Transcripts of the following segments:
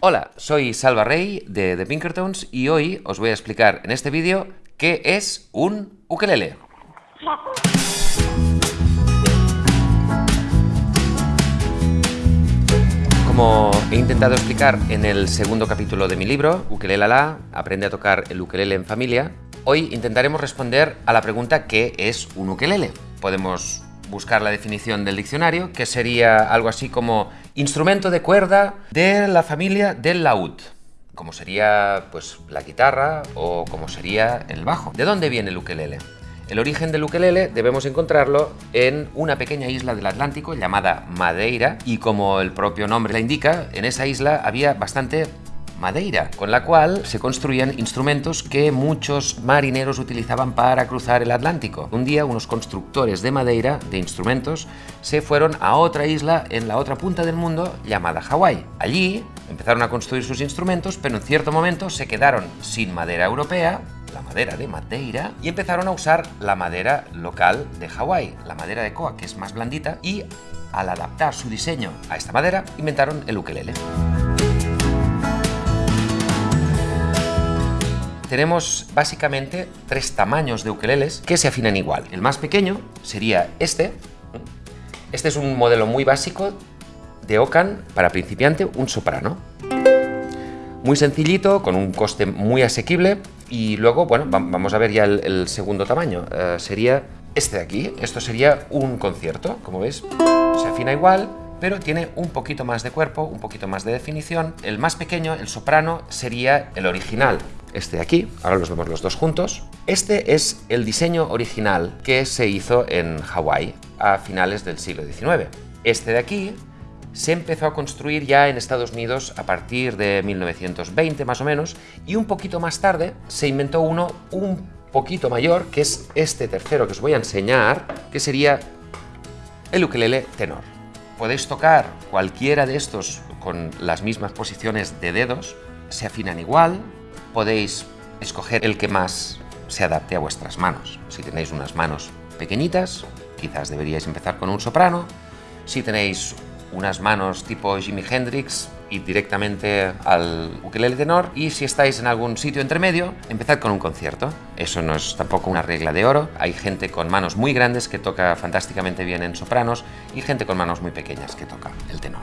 Hola, soy Salva Rey de The Pinkertons y hoy os voy a explicar en este vídeo qué es un ukelele. He intentado explicar en el segundo capítulo de mi libro, Ukelele La, aprende a tocar el ukelele en familia, hoy intentaremos responder a la pregunta ¿qué es un ukelele? Podemos buscar la definición del diccionario, que sería algo así como instrumento de cuerda de la familia del laúd, como sería pues la guitarra o como sería el bajo. ¿De dónde viene el ukelele? El origen del ukelele debemos encontrarlo en una pequeña isla del Atlántico llamada Madeira y como el propio nombre la indica, en esa isla había bastante madeira, con la cual se construían instrumentos que muchos marineros utilizaban para cruzar el Atlántico. Un día unos constructores de madera, de instrumentos, se fueron a otra isla en la otra punta del mundo llamada Hawái. Allí empezaron a construir sus instrumentos, pero en cierto momento se quedaron sin madera europea madera de Madeira y empezaron a usar la madera local de Hawái, la madera de koa, que es más blandita, y al adaptar su diseño a esta madera, inventaron el ukelele. Tenemos básicamente tres tamaños de ukeleles que se afinan igual. El más pequeño sería este. Este es un modelo muy básico de Okan para principiante, un soprano. Muy sencillito, con un coste muy asequible y luego, bueno, vamos a ver ya el, segundo tamaño. Eh, sería este de aquí. Esto sería un concierto, como veis. Se afina igual, pero tiene un poquito más de cuerpo, un poquito más de definición. El más pequeño, el soprano, sería el original. Este de aquí, ahora los vemos los dos juntos. Este es el diseño original que se hizo en Hawái a finales del siglo XIX. Este de aquí se empezó a construir ya en Estados Unidos a partir de 1920 más o menos y un poquito más tarde se inventó uno un poquito mayor que es este tercero que os voy a enseñar que sería el ukelele tenor. Podéis tocar cualquiera de estos con las mismas posiciones de dedos, se afinan igual, podéis escoger el que más se adapte a vuestras manos. Si tenéis unas manos pequeñitas, quizás deberíais empezar con un soprano. Si tenéis unas manos tipo Jimi Hendrix y directamente al ukelele tenor y si estáis en algún sitio intermedio, empezad con un concierto. Eso no es tampoco una regla de oro. Hay gente con manos muy grandes que toca fantásticamente bien en sopranos y gente con manos muy pequeñas que toca el tenor.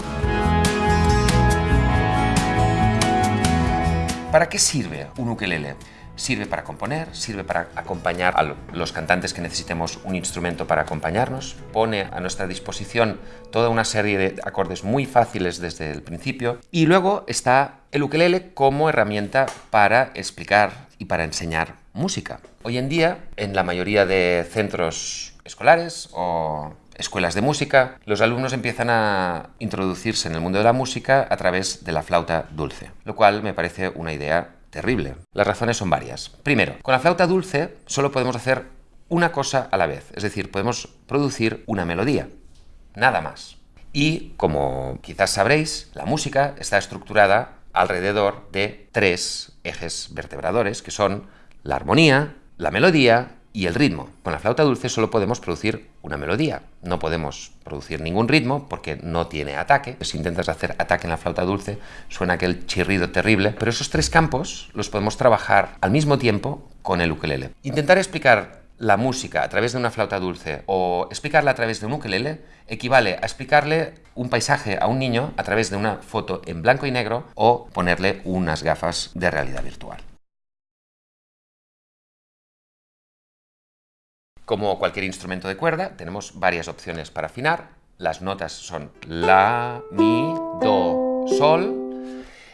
¿Para qué sirve un ukelele? Sirve para componer, sirve para acompañar a los cantantes que necesitemos un instrumento para acompañarnos, pone a nuestra disposición toda una serie de acordes muy fáciles desde el principio y luego está el ukelele como herramienta para explicar y para enseñar música. Hoy en día, en la mayoría de centros escolares o escuelas de música, los alumnos empiezan a introducirse en el mundo de la música a través de la flauta dulce, lo cual me parece una idea terrible. Las razones son varias. Primero, con la flauta dulce solo podemos hacer una cosa a la vez, es decir, podemos producir una melodía, nada más. Y, como quizás sabréis, la música está estructurada alrededor de tres ejes vertebradores, que son la armonía, la melodía y el ritmo. Con la flauta dulce solo podemos producir una melodía, no podemos producir ningún ritmo porque no tiene ataque. Si intentas hacer ataque en la flauta dulce suena aquel chirrido terrible, pero esos tres campos los podemos trabajar al mismo tiempo con el ukelele. Intentar explicar la música a través de una flauta dulce o explicarla a través de un ukelele equivale a explicarle un paisaje a un niño a través de una foto en blanco y negro o ponerle unas gafas de realidad virtual. Como cualquier instrumento de cuerda, tenemos varias opciones para afinar. Las notas son La, Mi, Do, Sol.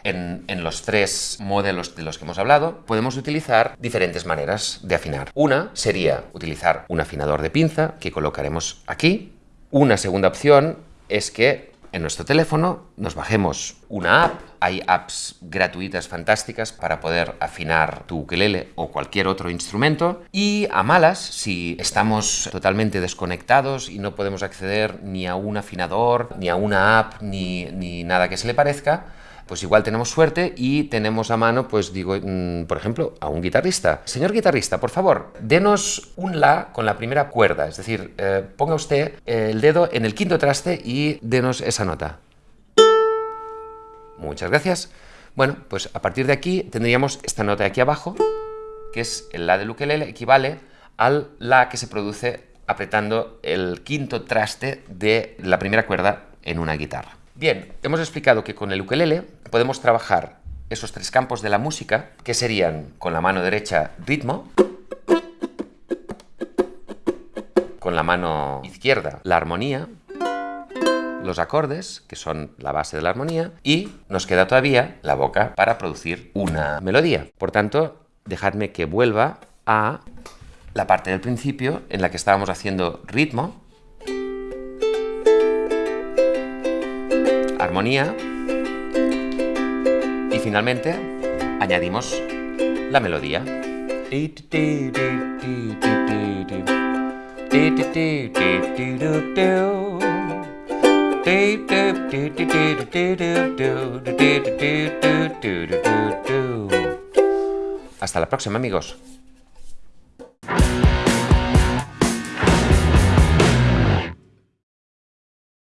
En, los tres modelos de los que hemos hablado, podemos utilizar diferentes maneras de afinar. Una sería utilizar un afinador de pinza que colocaremos aquí. Una segunda opción es que en nuestro teléfono nos bajemos una app. Hay apps gratuitas fantásticas para poder afinar tu ukelele o cualquier otro instrumento. Y a malas, si estamos totalmente desconectados y no podemos acceder ni a un afinador, ni a una app, ni, ni nada que se le parezca, pues igual tenemos suerte y tenemos a mano, pues digo, mm, por ejemplo, a un guitarrista. Señor guitarrista, por favor, denos un La con la primera cuerda, es decir, eh, ponga usted el dedo en el quinto traste y denos esa nota. Muchas gracias. Bueno, pues a partir de aquí tendríamos esta nota de aquí abajo, que es el La del ukelele, equivale al La que se produce apretando el quinto traste de la primera cuerda en una guitarra. Bien, hemos explicado que con el ukelele podemos trabajar esos tres campos de la música, que serían con la mano derecha ritmo, con la mano izquierda la armonía, los acordes, que son la base de la armonía, y nos queda todavía la boca para producir una melodía. Por tanto, dejadme que vuelva a la parte del principio en la que estábamos haciendo ritmo, armonía y finalmente añadimos la melodía. Hasta la próxima amigos.